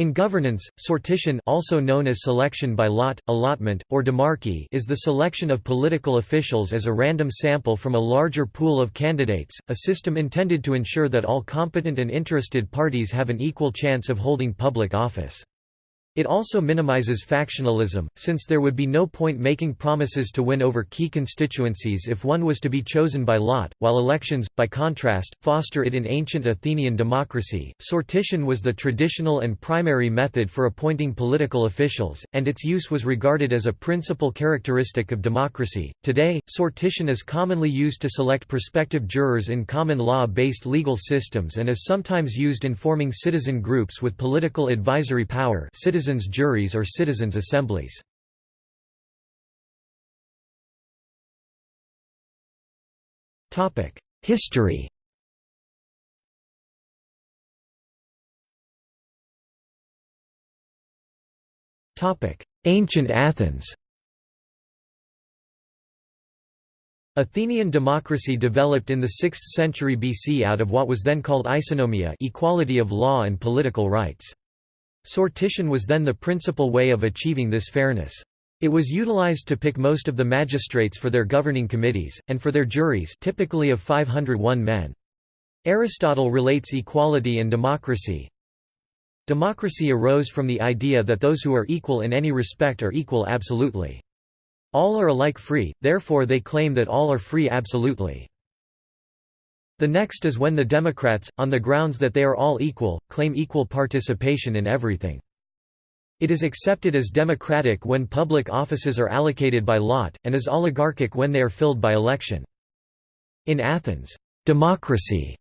In governance, sortition also known as selection by lot, allotment, or demarchy is the selection of political officials as a random sample from a larger pool of candidates, a system intended to ensure that all competent and interested parties have an equal chance of holding public office. It also minimizes factionalism, since there would be no point making promises to win over key constituencies if one was to be chosen by lot, while elections, by contrast, foster it in ancient Athenian democracy. Sortition was the traditional and primary method for appointing political officials, and its use was regarded as a principal characteristic of democracy. Today, sortition is commonly used to select prospective jurors in common law based legal systems and is sometimes used in forming citizen groups with political advisory power. Citizen citizens' juries or citizens' assemblies. History Ancient Athens Athenian democracy developed in the 6th century BC out of what was then called isonomia equality of law and political rights. Sortition was then the principal way of achieving this fairness. It was utilized to pick most of the magistrates for their governing committees, and for their juries typically of 501 men. Aristotle relates equality and democracy. Democracy arose from the idea that those who are equal in any respect are equal absolutely. All are alike free, therefore they claim that all are free absolutely. The next is when the Democrats, on the grounds that they are all equal, claim equal participation in everything. It is accepted as democratic when public offices are allocated by lot, and as oligarchic when they are filled by election. In Athens, democracy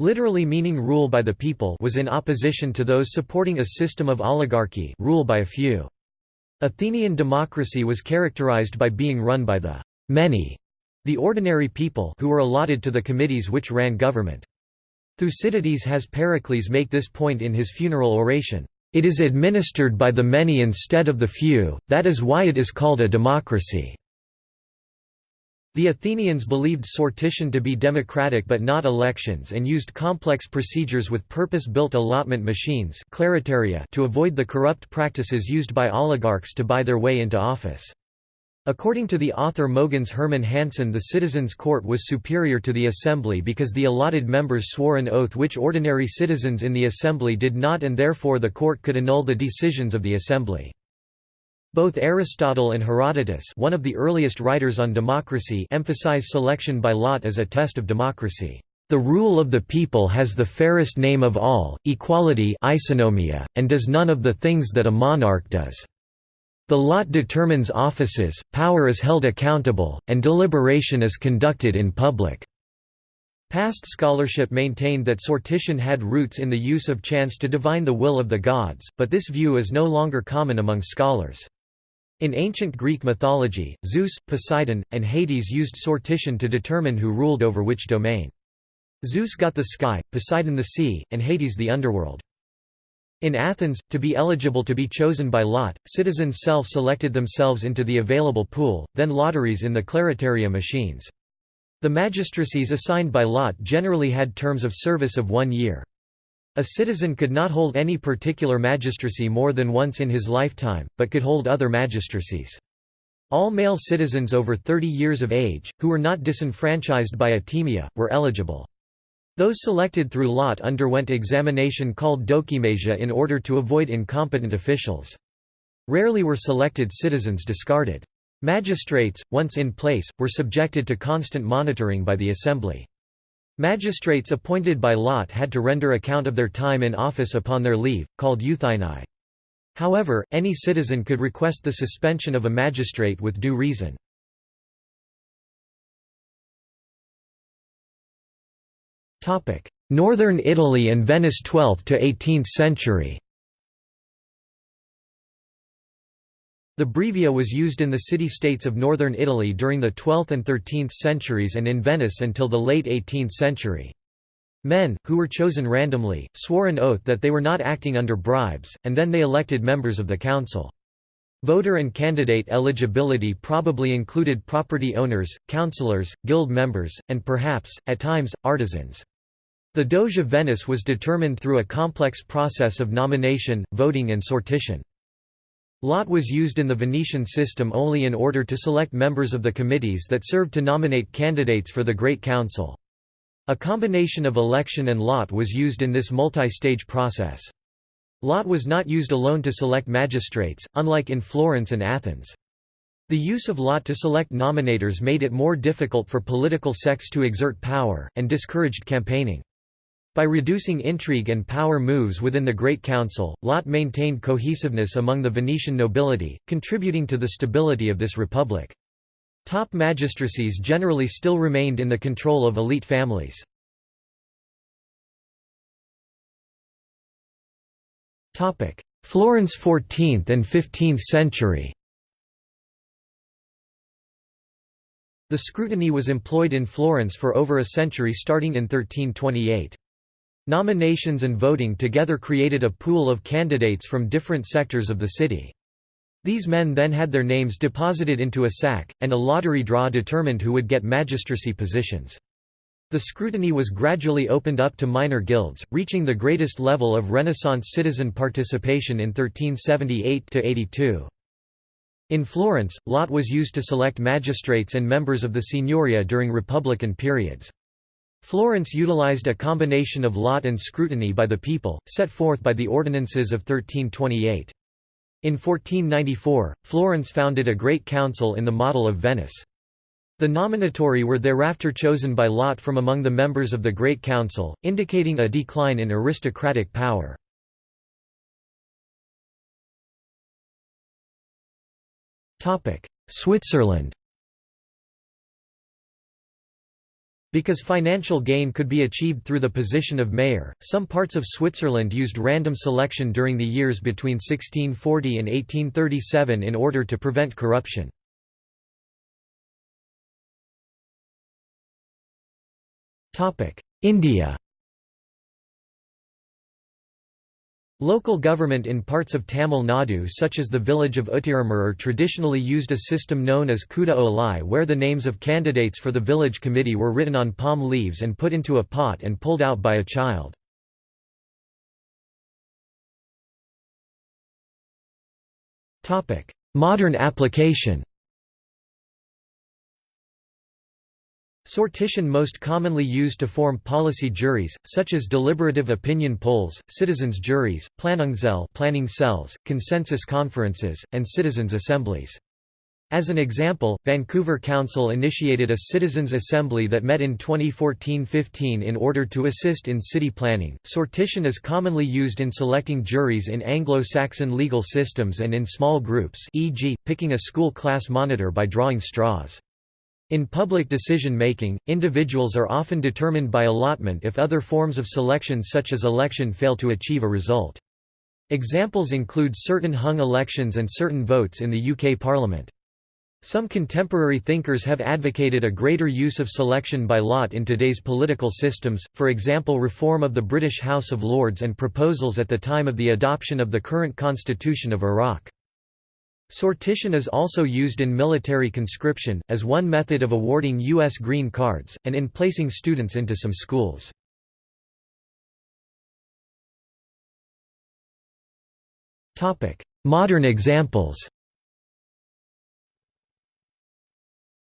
literally meaning rule by the people was in opposition to those supporting a system of oligarchy rule by a few. Athenian democracy was characterized by being run by the many the ordinary people who were allotted to the committees which ran government. Thucydides has Pericles make this point in his funeral oration. It is administered by the many instead of the few, that is why it is called a democracy. The Athenians believed sortition to be democratic but not elections and used complex procedures with purpose-built allotment machines to avoid the corrupt practices used by oligarchs to buy their way into office. According to the author Mogens Herman Hansen the citizens' court was superior to the assembly because the allotted members swore an oath which ordinary citizens in the assembly did not and therefore the court could annul the decisions of the assembly. Both Aristotle and Herodotus one of the earliest writers on democracy emphasize selection by lot as a test of democracy. The rule of the people has the fairest name of all, equality isonomia, and does none of the things that a monarch does. The lot determines offices, power is held accountable, and deliberation is conducted in public. Past scholarship maintained that sortition had roots in the use of chance to divine the will of the gods, but this view is no longer common among scholars. In ancient Greek mythology, Zeus, Poseidon, and Hades used sortition to determine who ruled over which domain. Zeus got the sky, Poseidon the sea, and Hades the underworld. In Athens, to be eligible to be chosen by lot, citizens self-selected themselves into the available pool, then lotteries in the kleroteria machines. The magistracies assigned by lot generally had terms of service of one year. A citizen could not hold any particular magistracy more than once in his lifetime, but could hold other magistracies. All male citizens over 30 years of age, who were not disenfranchised by atimia, were eligible. Those selected through lot underwent examination called dokimasia in order to avoid incompetent officials. Rarely were selected citizens discarded. Magistrates, once in place, were subjected to constant monitoring by the assembly. Magistrates appointed by lot had to render account of their time in office upon their leave, called euthynai. However, any citizen could request the suspension of a magistrate with due reason. Northern Italy and Venice 12th to 18th century The brevia was used in the city-states of northern Italy during the 12th and 13th centuries and in Venice until the late 18th century. Men, who were chosen randomly, swore an oath that they were not acting under bribes, and then they elected members of the council. Voter and candidate eligibility probably included property owners, councillors, guild members, and perhaps, at times, artisans. The Doge of Venice was determined through a complex process of nomination, voting and sortition. Lot was used in the Venetian system only in order to select members of the committees that served to nominate candidates for the Great Council. A combination of election and lot was used in this multi-stage process. Lot was not used alone to select magistrates, unlike in Florence and Athens. The use of lot to select nominators made it more difficult for political sects to exert power, and discouraged campaigning. By reducing intrigue and power moves within the Great Council, Lot maintained cohesiveness among the Venetian nobility, contributing to the stability of this republic. Top magistracies generally still remained in the control of elite families. Florence 14th and 15th century The scrutiny was employed in Florence for over a century starting in 1328. Nominations and voting together created a pool of candidates from different sectors of the city. These men then had their names deposited into a sack, and a lottery draw determined who would get magistracy positions. The scrutiny was gradually opened up to minor guilds, reaching the greatest level of Renaissance citizen participation in 1378–82. In Florence, lot was used to select magistrates and members of the signoria during Republican periods. Florence utilized a combination of lot and scrutiny by the people, set forth by the ordinances of 1328. In 1494, Florence founded a great council in the model of Venice. The nominatory were thereafter chosen by lot from among the members of the Great Council, indicating a decline in aristocratic power. Switzerland Because financial gain could be achieved through the position of mayor, some parts of Switzerland used random selection during the years between 1640 and 1837 in order to prevent corruption. India Local government in parts of Tamil Nadu such as the village of Uthiramerur traditionally used a system known as Kuda Olai where the names of candidates for the village committee were written on palm leaves and put into a pot and pulled out by a child. Modern application Sortition most commonly used to form policy juries, such as deliberative opinion polls, citizens' juries, planning cells, consensus conferences, and citizens' assemblies. As an example, Vancouver Council initiated a citizens' assembly that met in 2014-15 in order to assist in city planning. Sortition is commonly used in selecting juries in Anglo-Saxon legal systems and in small groups, e.g., picking a school class monitor by drawing straws. In public decision-making, individuals are often determined by allotment if other forms of selection such as election fail to achieve a result. Examples include certain hung elections and certain votes in the UK Parliament. Some contemporary thinkers have advocated a greater use of selection by lot in today's political systems, for example reform of the British House of Lords and proposals at the time of the adoption of the current constitution of Iraq. Sortition is also used in military conscription, as one method of awarding U.S. green cards, and in placing students into some schools. Modern examples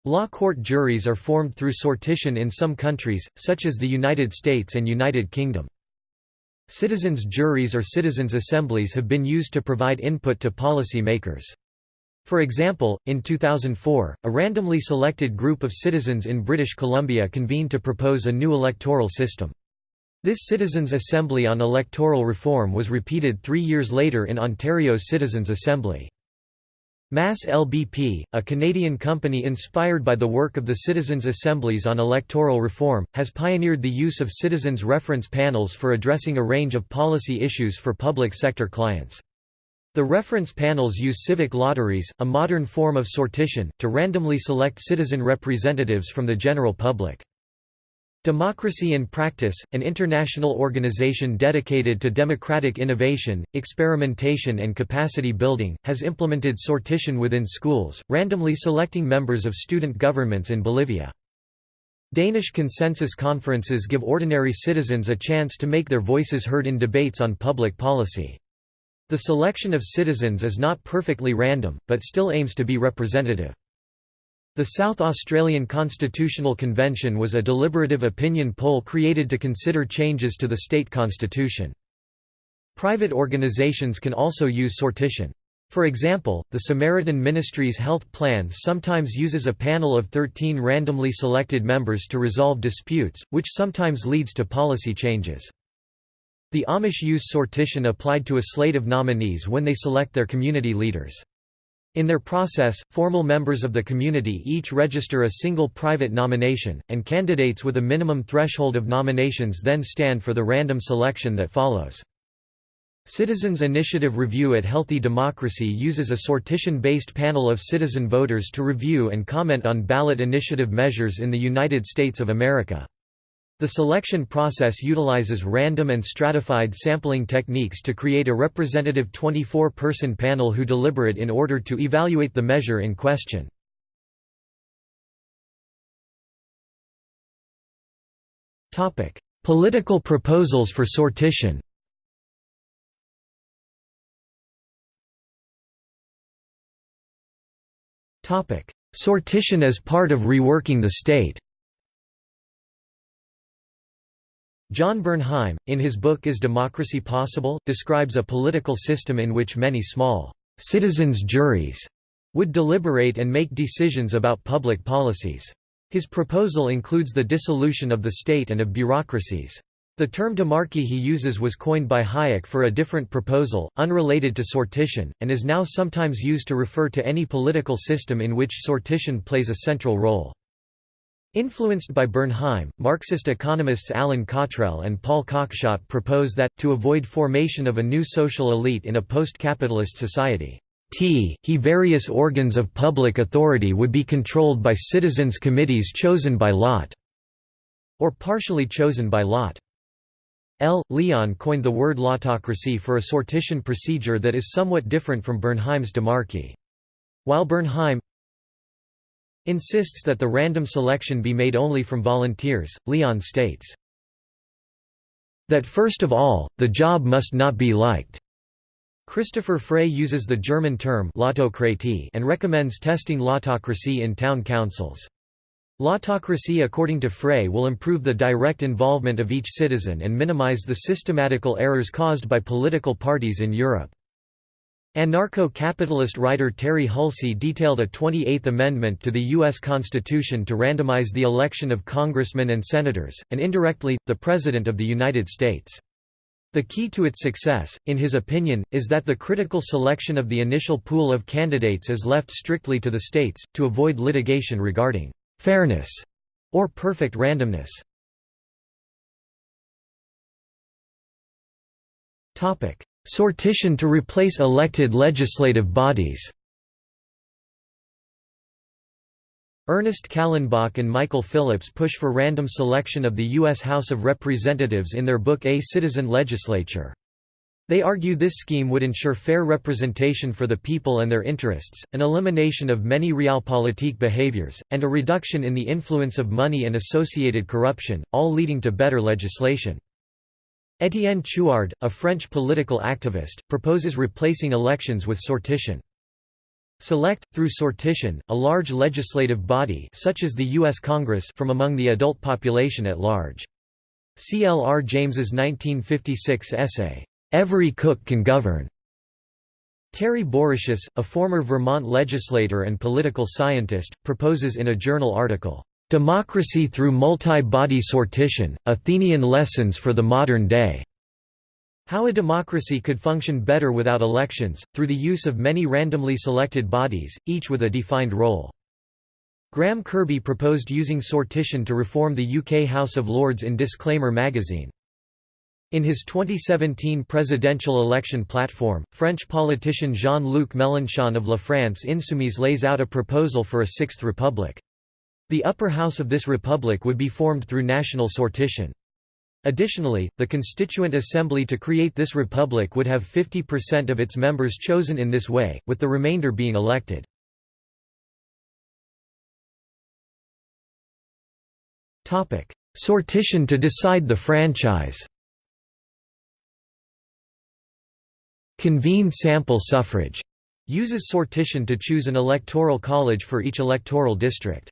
Law court juries are formed through sortition in some countries, such as the United States and United Kingdom. Citizens' juries or citizens' assemblies have been used to provide input to policy makers. For example, in 2004, a randomly selected group of citizens in British Columbia convened to propose a new electoral system. This Citizens' Assembly on Electoral Reform was repeated three years later in Ontario's Citizens' Assembly. Mass LBP, a Canadian company inspired by the work of the Citizens' Assemblies on Electoral Reform, has pioneered the use of citizens' reference panels for addressing a range of policy issues for public sector clients. The reference panels use civic lotteries, a modern form of sortition, to randomly select citizen representatives from the general public. Democracy in Practice, an international organization dedicated to democratic innovation, experimentation and capacity building, has implemented sortition within schools, randomly selecting members of student governments in Bolivia. Danish consensus conferences give ordinary citizens a chance to make their voices heard in debates on public policy. The selection of citizens is not perfectly random, but still aims to be representative. The South Australian Constitutional Convention was a deliberative opinion poll created to consider changes to the state constitution. Private organisations can also use sortition. For example, the Samaritan Ministries Health Plan sometimes uses a panel of 13 randomly selected members to resolve disputes, which sometimes leads to policy changes. The Amish use sortition applied to a slate of nominees when they select their community leaders. In their process, formal members of the community each register a single private nomination, and candidates with a minimum threshold of nominations then stand for the random selection that follows. Citizens Initiative Review at Healthy Democracy uses a sortition-based panel of citizen voters to review and comment on ballot initiative measures in the United States of America. The selection process utilizes random and stratified sampling techniques to create a representative 24-person panel who deliberate in order to evaluate the measure in question. Political proposals for sortition Sortition as part of reworking the state John Burnheim, in his book Is Democracy Possible?, describes a political system in which many small «citizens' juries» would deliberate and make decisions about public policies. His proposal includes the dissolution of the state and of bureaucracies. The term demarchy he uses was coined by Hayek for a different proposal, unrelated to sortition, and is now sometimes used to refer to any political system in which sortition plays a central role. Influenced by Burnheim, Marxist economists Allin Cottrell and Paul Cockshott propose that, to avoid formation of a new social elite in a post-capitalist society, t he various organs of public authority would be controlled by citizens' committees chosen by lot, or partially chosen by lot. L. Leon coined the word lotocracy for a sortition procedure that is somewhat different from Burnheim's demarchy. While Burnheim insists that the random selection be made only from volunteers, Leon states, that first of all, the job must not be liked. Christopher Frey uses the German term and recommends testing lotocracy in town councils. Lotocracy according to Frey will improve the direct involvement of each citizen and minimize the systematical errors caused by political parties in Europe. Anarcho-capitalist writer Terry Hulsey detailed a 28th Amendment to the U.S. Constitution to randomize the election of congressmen and senators, and indirectly, the President of the United States. The key to its success, in his opinion, is that the critical selection of the initial pool of candidates is left strictly to the states, to avoid litigation regarding fairness, or perfect randomness. Sortition to replace elected legislative bodies Ernest Callenbach and Michael Phillips push for random selection of the U.S. House of Representatives in their book A Citizen Legislature. They argue this scheme would ensure fair representation for the people and their interests, an elimination of many realpolitik behaviors, and a reduction in the influence of money and associated corruption, all leading to better legislation. Étienne Chouard, a French political activist, proposes replacing elections with sortition. Select, through sortition, a large legislative body such as the U.S. Congress from among the adult population at large. C. L. R. James's 1956 essay, Every Cook Can Govern. Terry Bouricius, a former Vermont legislator and political scientist, proposes in a journal article, "'Democracy through Multi-Body Sortition, Athenian Lessons for the Modern Day' How a democracy could function better without elections, through the use of many randomly selected bodies, each with a defined role. Graham Kirby proposed using sortition to reform the UK House of Lords in Disclaimer magazine. In his 2017 presidential election platform, French politician Jean-Luc Mélenchon of La France Insoumise lays out a proposal for a sixth republic. The upper house of this republic would be formed through national sortition. Additionally, the Constituent Assembly to create this republic would have 50% of its members chosen in this way, with the remainder being elected. Sortition to decide the franchise Convened sample suffrage uses sortition to choose an electoral college for each electoral district.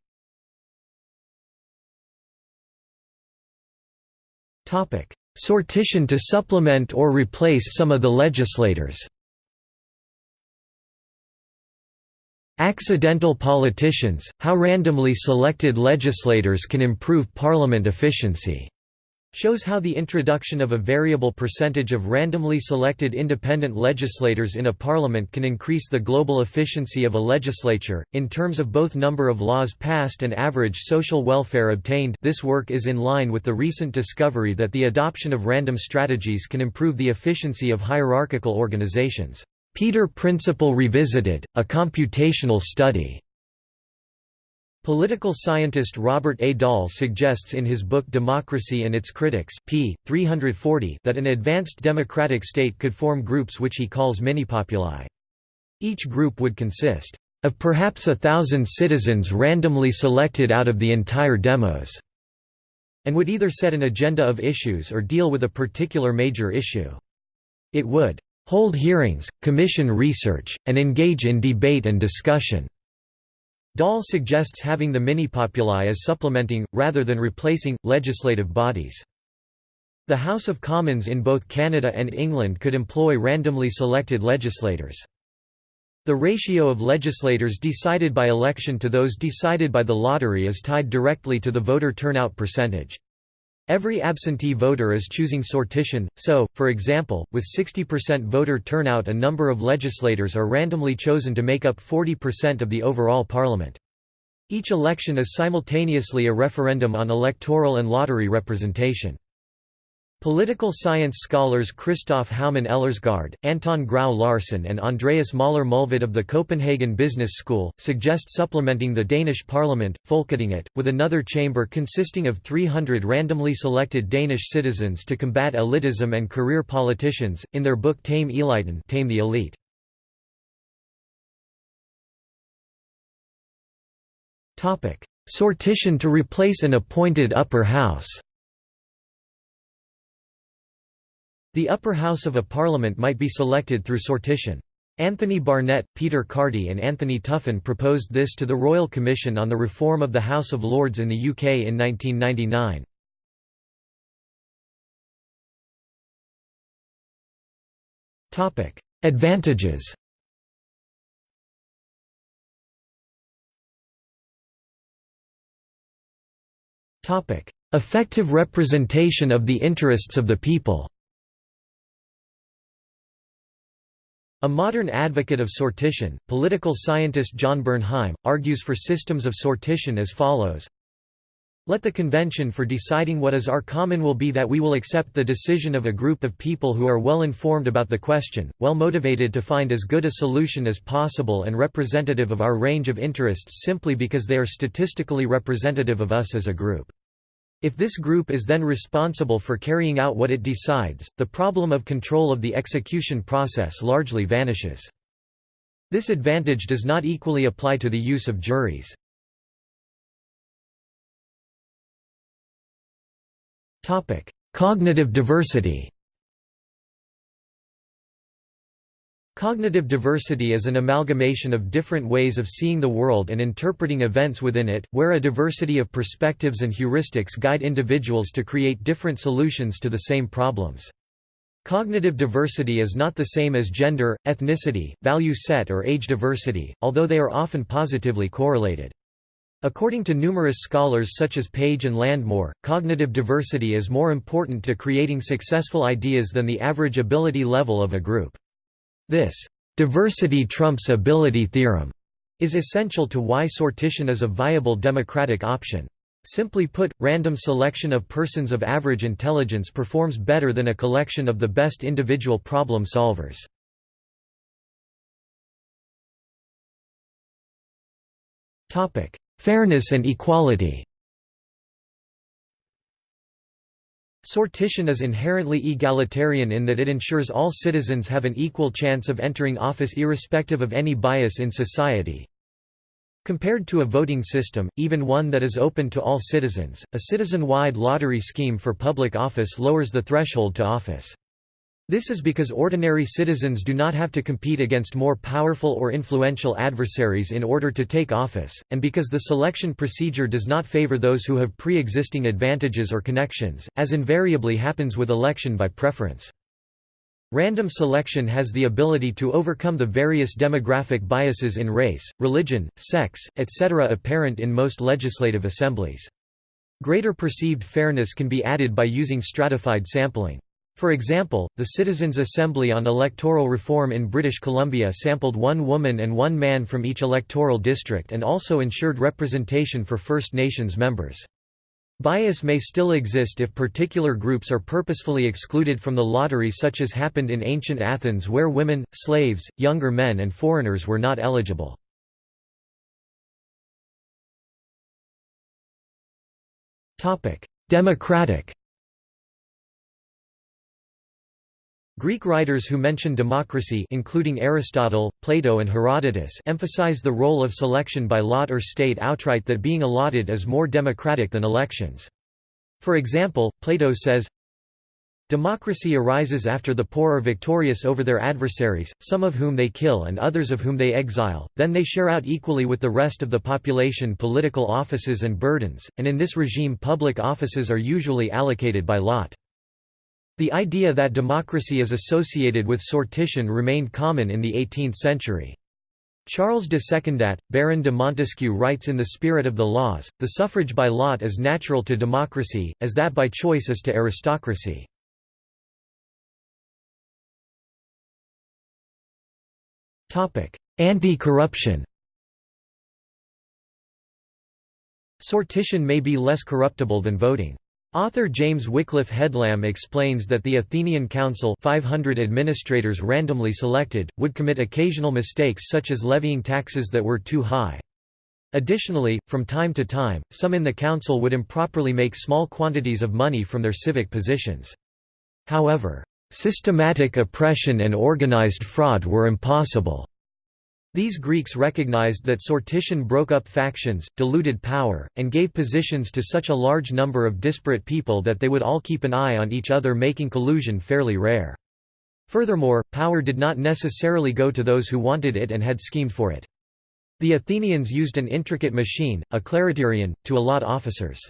Sortition to supplement or replace some of the legislators. Accidental politicians, how randomly selected legislators can improve parliament efficiency shows how the introduction of a variable percentage of randomly selected independent legislators in a parliament can increase the global efficiency of a legislature, in terms of both number of laws passed and average social welfare obtained this work is in line with the recent discovery that the adoption of random strategies can improve the efficiency of hierarchical organizations. Peter Principle Revisited, a computational study Political scientist Robert A. Dahl suggests in his book Democracy and Its Critics p. 340 that an advanced democratic state could form groups which he calls minipopuli. Each group would consist of perhaps a thousand citizens randomly selected out of the entire demos, and would either set an agenda of issues or deal with a particular major issue. It would hold hearings, commission research, and engage in debate and discussion. Dahl suggests having the minipopuli as supplementing, rather than replacing, legislative bodies. The House of Commons in both Canada and England could employ randomly selected legislators. The ratio of legislators decided by election to those decided by the lottery is tied directly to the voter turnout percentage. Every absentee voter is choosing sortition, so, for example, with 60% voter turnout a number of legislators are randomly chosen to make up 40% of the overall parliament. Each election is simultaneously a referendum on electoral and lottery representation. Political science scholars Christoph Houman Ellersgaard, Anton Grau Larsen and Andreas Möller Mulvad of the Copenhagen Business School, suggest supplementing the Danish parliament, Folketinget, with another chamber consisting of 300 randomly selected Danish citizens to combat elitism and career politicians, in their book Tame Eliten Tame the Elite. Sortition to replace an appointed upper house The upper house of a parliament might be selected through sortition. Anthony Barnett, Peter Carty and Anthony Tuffin proposed this to the Royal Commission on the Reform of the House of Lords in the UK in 1999. Advantages Effective representation of the interests of the people A modern advocate of sortition, political scientist John Burnheim, argues for systems of sortition as follows let the convention for deciding what is our common will be that we will accept the decision of a group of people who are well informed about the question, well motivated to find as good a solution as possible and representative of our range of interests simply because they are statistically representative of us as a group. If this group is then responsible for carrying out what it decides, the problem of control of the execution process largely vanishes. This advantage does not equally apply to the use of juries. Cognitive diversity Cognitive diversity is an amalgamation of different ways of seeing the world and interpreting events within it, where a diversity of perspectives and heuristics guide individuals to create different solutions to the same problems. Cognitive diversity is not the same as gender, ethnicity, value set or age diversity, although they are often positively correlated. According to numerous scholars such as Page and Landemore, cognitive diversity is more important to creating successful ideas than the average ability level of a group. This diversity trumps ability theorem is essential to why sortition is a viable democratic option. Simply put, random selection of persons of average intelligence performs better than a collection of the best individual problem solvers. Fairness and equality Sortition is inherently egalitarian in that it ensures all citizens have an equal chance of entering office irrespective of any bias in society. Compared to a voting system, even one that is open to all citizens, a citizen-wide lottery scheme for public office lowers the threshold to office. This is because ordinary citizens do not have to compete against more powerful or influential adversaries in order to take office, and because the selection procedure does not favor those who have pre-existing advantages or connections, as invariably happens with election by preference. Random selection has the ability to overcome the various demographic biases in race, religion, sex, etc. apparent in most legislative assemblies. Greater perceived fairness can be added by using stratified sampling. For example, the Citizens' Assembly on Electoral Reform in British Columbia sampled one woman and one man from each electoral district and also ensured representation for First Nations members. Bias may still exist if particular groups are purposefully excluded from the lottery such as happened in ancient Athens where women, slaves, younger men and foreigners were not eligible. Democratic Greek writers who mention democracy including Aristotle, Plato and Herodotus emphasize the role of selection by lot or state outright that being allotted is more democratic than elections. For example, Plato says, Democracy arises after the poor are victorious over their adversaries, some of whom they kill and others of whom they exile, then they share out equally with the rest of the population political offices and burdens, and in this regime public offices are usually allocated by lot. The idea that democracy is associated with sortition remained common in the 18th century. Charles de Secondat, Baron de Montesquieu writes in The Spirit of the Laws, the suffrage by lot is natural to democracy, as that by choice is to aristocracy. Anti-corruption Sortition may be less corruptible than voting. Author James Wycliffe Headlam explains that the Athenian Council 500 administrators randomly selected, would commit occasional mistakes such as levying taxes that were too high. Additionally, from time to time, some in the council would improperly make small quantities of money from their civic positions. However, systematic oppression and organized fraud were impossible. These Greeks recognized that sortition broke up factions, diluted power, and gave positions to such a large number of disparate people that they would all keep an eye on each other making collusion fairly rare. Furthermore, power did not necessarily go to those who wanted it and had schemed for it. The Athenians used an intricate machine, a kleroterion, to allot officers.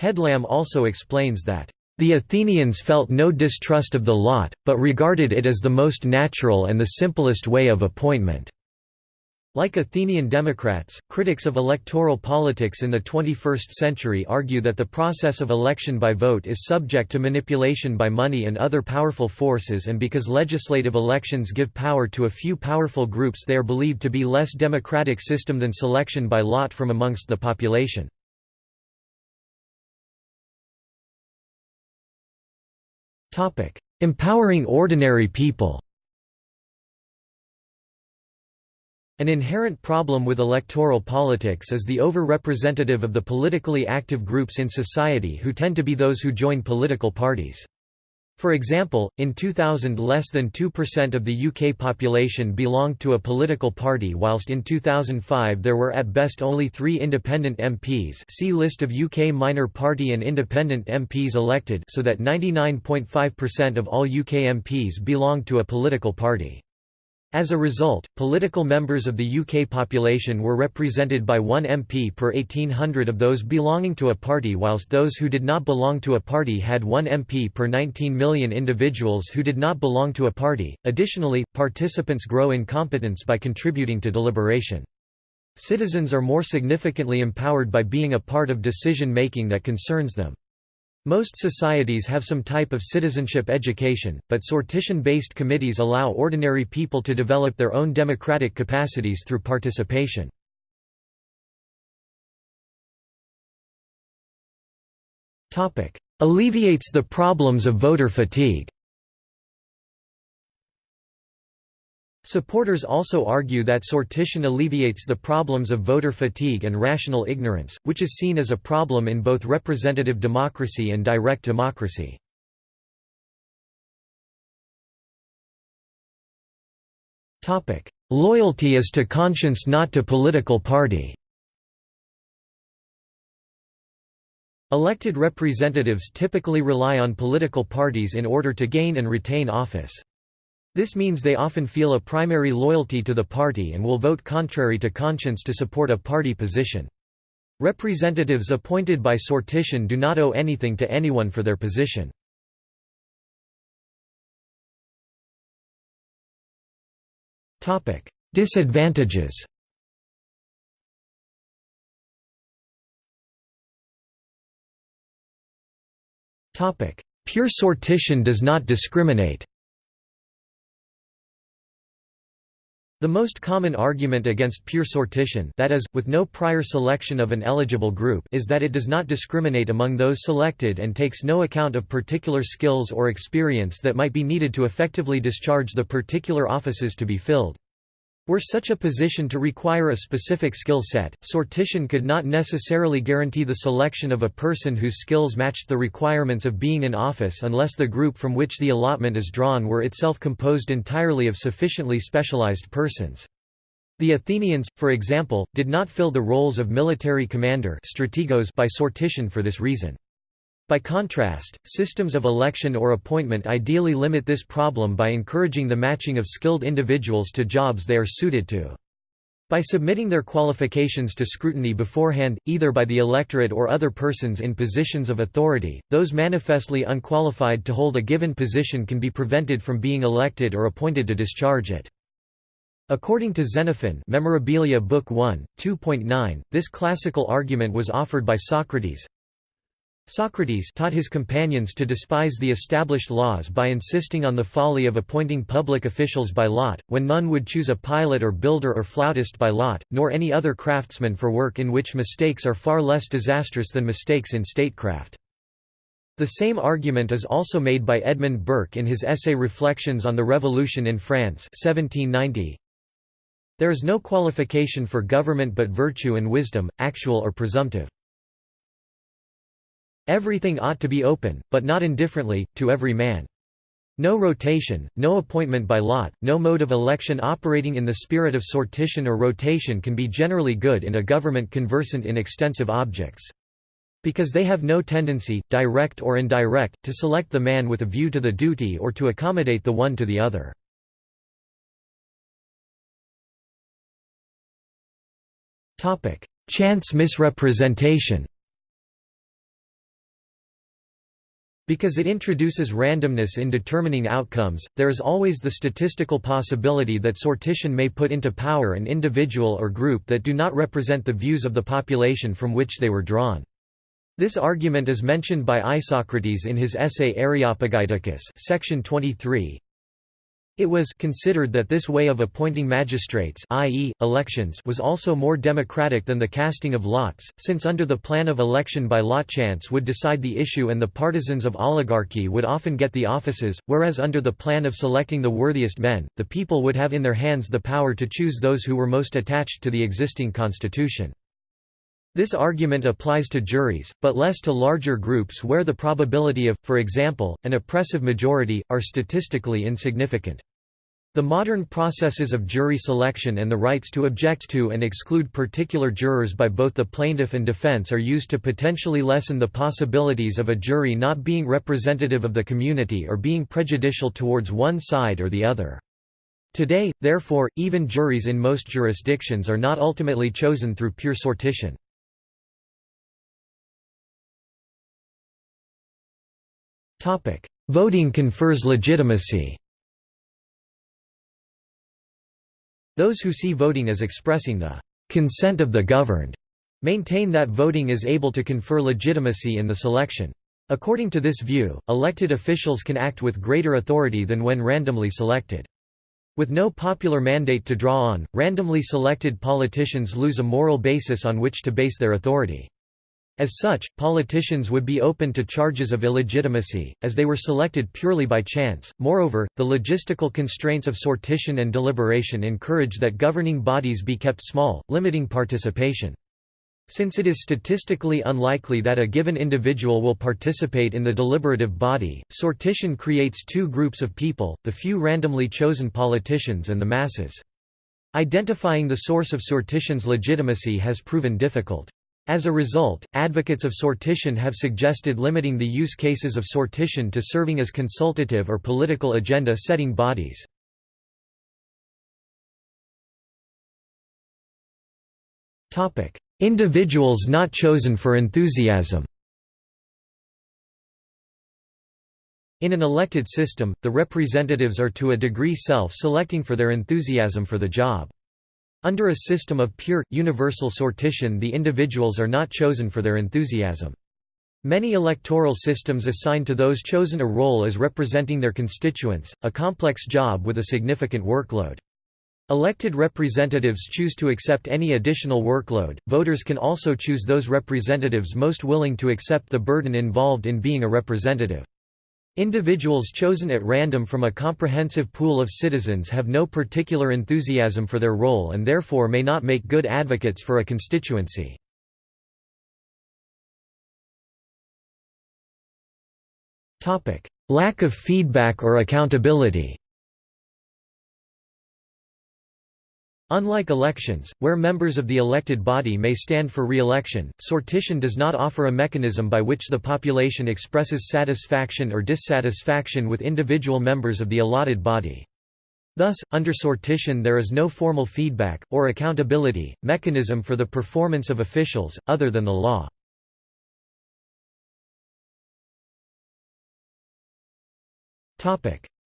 Headlam also explains that, "...the Athenians felt no distrust of the lot, but regarded it as the most natural and the simplest way of appointment." Like Athenian Democrats, critics of electoral politics in the 21st century argue that the process of election by vote is subject to manipulation by money and other powerful forces and because legislative elections give power to a few powerful groups they are believed to be less democratic system than selection by lot from amongst the population. Empowering ordinary people An inherent problem with electoral politics is the over-representative of the politically active groups in society who tend to be those who join political parties. For example, in 2000 less than 2% of the UK population belonged to a political party whilst in 2005 there were at best only three independent MPs see list of UK minor party and independent MPs elected so that 99.5% of all UK MPs belonged to a political party. As a result, political members of the UK population were represented by one MP per 1800 of those belonging to a party whilst those who did not belong to a party had one MP per 19 million individuals who did not belong to a party. Additionally, participants grow in competence by contributing to deliberation. Citizens are more significantly empowered by being a part of decision making that concerns them. Most societies have some type of citizenship education, but sortition-based committees allow ordinary people to develop their own democratic capacities through participation. Alleviates the problems of voter fatigue Supporters also argue that sortition alleviates the problems of voter fatigue and rational ignorance, which is seen as a problem in both representative democracy and direct democracy. "...loyalty is to conscience not to political party." Elected representatives typically rely on political parties in order to gain and retain office. This means they often feel a primary loyalty to the party and will vote contrary to conscience to support a party position. Representatives appointed by sortition do not owe anything to anyone for their position. Disadvantages Pure sortition does not discriminate The most common argument against pure sortition that is, with no prior selection of an eligible group is that it does not discriminate among those selected and takes no account of particular skills or experience that might be needed to effectively discharge the particular offices to be filled. Were such a position to require a specific skill set, sortition could not necessarily guarantee the selection of a person whose skills matched the requirements of being in office unless the group from which the allotment is drawn were itself composed entirely of sufficiently specialized persons. The Athenians, for example, did not fill the roles of military commander strategos by sortition for this reason. By contrast, systems of election or appointment ideally limit this problem by encouraging the matching of skilled individuals to jobs they are suited to. By submitting their qualifications to scrutiny beforehand, either by the electorate or other persons in positions of authority, those manifestly unqualified to hold a given position can be prevented from being elected or appointed to discharge it. According to Xenophon Memorabilia Book 1, 2.9, this classical argument was offered by Socrates, Socrates taught his companions to despise the established laws by insisting on the folly of appointing public officials by lot, when none would choose a pilot or builder or flautist by lot, nor any other craftsman for work in which mistakes are far less disastrous than mistakes in statecraft. The same argument is also made by Edmund Burke in his essay Reflections on the Revolution in France 1790. There is no qualification for government but virtue and wisdom, actual or presumptive. Everything ought to be open, but not indifferently, to every man. No rotation, no appointment by lot, no mode of election operating in the spirit of sortition or rotation can be generally good in a government conversant in extensive objects. Because they have no tendency, direct or indirect, to select the man with a view to the duty or to accommodate the one to the other. Chance misrepresentation Because it introduces randomness in determining outcomes, there is always the statistical possibility that sortition may put into power an individual or group that do not represent the views of the population from which they were drawn. This argument is mentioned by Isocrates in his essay Areopagiticus section 23, it was considered that this way of appointing magistrates i.e., elections was also more democratic than the casting of lots, since under the plan of election by lot chance would decide the issue and the partisans of oligarchy would often get the offices, whereas under the plan of selecting the worthiest men, the people would have in their hands the power to choose those who were most attached to the existing constitution. This argument applies to juries, but less to larger groups where the probability of, for example, an oppressive majority, are statistically insignificant. The modern processes of jury selection and the rights to object to and exclude particular jurors by both the plaintiff and defense are used to potentially lessen the possibilities of a jury not being representative of the community or being prejudicial towards one side or the other. Today, therefore, even juries in most jurisdictions are not ultimately chosen through pure sortition. Voting confers legitimacy Those who see voting as expressing the consent of the governed maintain that voting is able to confer legitimacy in the selection. According to this view, elected officials can act with greater authority than when randomly selected. With no popular mandate to draw on, randomly selected politicians lose a moral basis on which to base their authority. As such, politicians would be open to charges of illegitimacy, as they were selected purely by chance. Moreover, the logistical constraints of sortition and deliberation encourage that governing bodies be kept small, limiting participation. Since it is statistically unlikely that a given individual will participate in the deliberative body, sortition creates two groups of people, the few randomly chosen politicians and the masses. Identifying the source of sortition's legitimacy has proven difficult. As a result, advocates of sortition have suggested limiting the use cases of sortition to serving as consultative or political agenda-setting bodies. Individuals not chosen for enthusiasm In an elected system, the representatives are to a degree self-selecting for their enthusiasm for the job. Under a system of pure, universal sortition the individuals are not chosen for their enthusiasm. Many electoral systems assign to those chosen a role as representing their constituents, a complex job with a significant workload. Elected representatives choose to accept any additional workload. Voters can also choose those representatives most willing to accept the burden involved in being a representative. Individuals chosen at random from a comprehensive pool of citizens have no particular enthusiasm for their role and therefore may not make good advocates for a constituency. Lack of feedback or accountability Unlike elections, where members of the elected body may stand for re-election, sortition does not offer a mechanism by which the population expresses satisfaction or dissatisfaction with individual members of the allotted body. Thus, under sortition there is no formal feedback, or accountability, mechanism for the performance of officials, other than the law.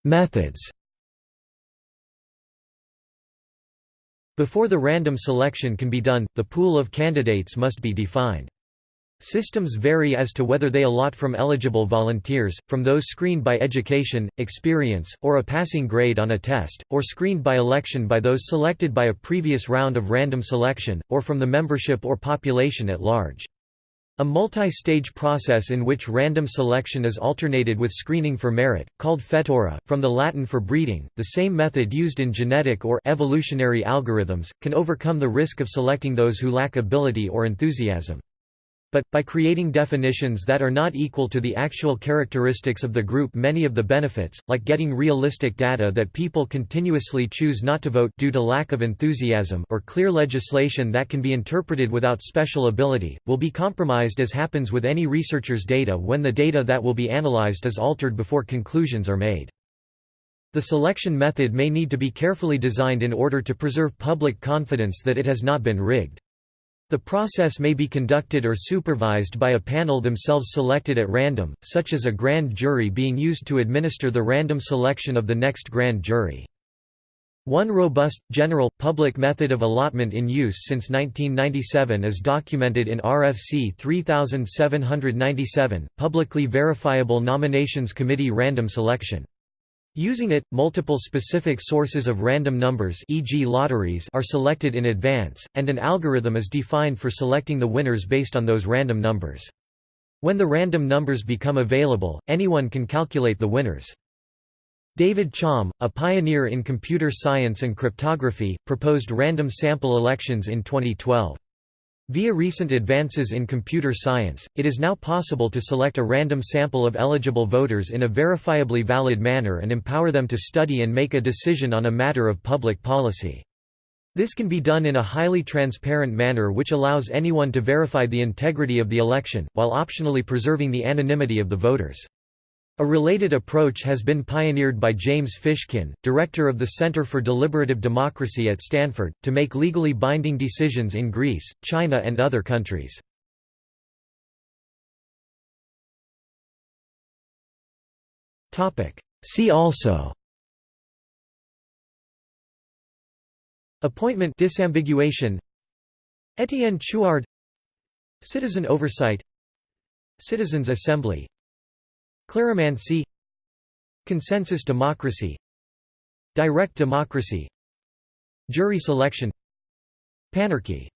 Methods Before the random selection can be done, the pool of candidates must be defined. Systems vary as to whether they allot from eligible volunteers, from those screened by education, experience, or a passing grade on a test, or screened by election by those selected by a previous round of random selection, or from the membership or population at large. A multi-stage process in which random selection is alternated with screening for merit, called fetura, from the Latin for breeding, the same method used in genetic or evolutionary algorithms, can overcome the risk of selecting those who lack ability or enthusiasm. But, by creating definitions that are not equal to the actual characteristics of the group many of the benefits, like getting realistic data that people continuously choose not to vote due to lack of enthusiasm or clear legislation that can be interpreted without special ability, will be compromised as happens with any researcher's data when the data that will be analyzed is altered before conclusions are made. The selection method may need to be carefully designed in order to preserve public confidence that it has not been rigged. The process may be conducted or supervised by a panel themselves selected at random, such as a grand jury being used to administer the random selection of the next grand jury. One robust, general, public method of allotment in use since 1997 is documented in RFC 3797, Publicly Verifiable Nominations Committee Random Selection. Using it, multiple specific sources of random numbers e.g. lotteries are selected in advance, and an algorithm is defined for selecting the winners based on those random numbers. When the random numbers become available, anyone can calculate the winners. David Chaum, a pioneer in computer science and cryptography, proposed random sample elections in 2012. Via recent advances in computer science, it is now possible to select a random sample of eligible voters in a verifiably valid manner and empower them to study and make a decision on a matter of public policy. This can be done in a highly transparent manner which allows anyone to verify the integrity of the election, while optionally preserving the anonymity of the voters. A related approach has been pioneered by James Fishkin, director of the Center for Deliberative Democracy at Stanford, to make legally binding decisions in Greece, China and other countries. See also Appointment disambiguation Etienne Chouard Citizen oversight Citizens Assembly Cleromancy Consensus democracy. Direct democracy. Jury selection. Panarchy